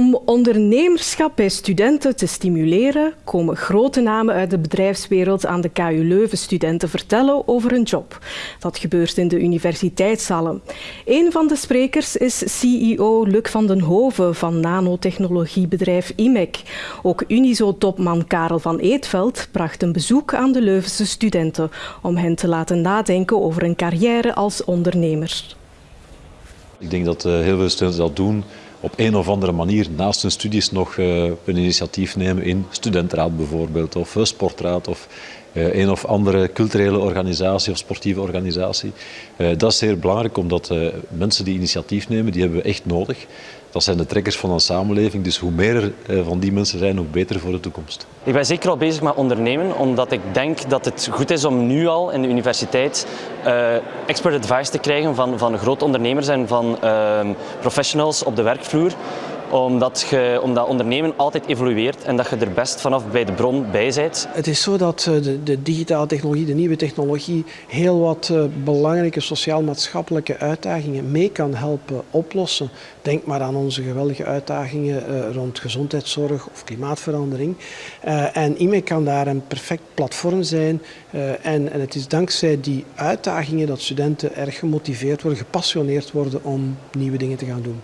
Om ondernemerschap bij studenten te stimuleren, komen grote namen uit de bedrijfswereld aan de KU Leuven studenten vertellen over hun job. Dat gebeurt in de universiteitszalen. Een van de sprekers is CEO Luc van den Hoven van nanotechnologiebedrijf IMEC. Ook Unizo-topman Karel van Eetveld bracht een bezoek aan de Leuvense studenten om hen te laten nadenken over een carrière als ondernemer. Ik denk dat eh, heel veel studenten dat doen op een of andere manier naast hun studies nog uh, een initiatief nemen in studentenraad bijvoorbeeld, of sportraad, of een of andere culturele organisatie of sportieve organisatie. Uh, dat is zeer belangrijk, omdat mensen die initiatief nemen, die hebben we echt nodig. Dat zijn de trekkers van een samenleving, dus hoe meer er van die mensen zijn, hoe beter voor de toekomst. Ik ben zeker al bezig met ondernemen, omdat ik denk dat het goed is om nu al in de universiteit uh, expert advice te krijgen van, van grote ondernemers en van uh, professionals op de werkvloer omdat, je, omdat ondernemen altijd evolueert en dat je er best vanaf bij de bron bij bent. Het is zo dat eh, de, de digitale technologie, de nieuwe technologie, heel wat uh, belangrijke sociaal-maatschappelijke uitdagingen mee kan helpen oplossen. Denk maar aan onze geweldige uitdagingen uh, rond gezondheidszorg of klimaatverandering. en IME kan daar een perfect platform zijn. En, en het is dankzij die uitdagingen dat studenten erg gemotiveerd worden, gepassioneerd worden om nieuwe dingen te gaan doen.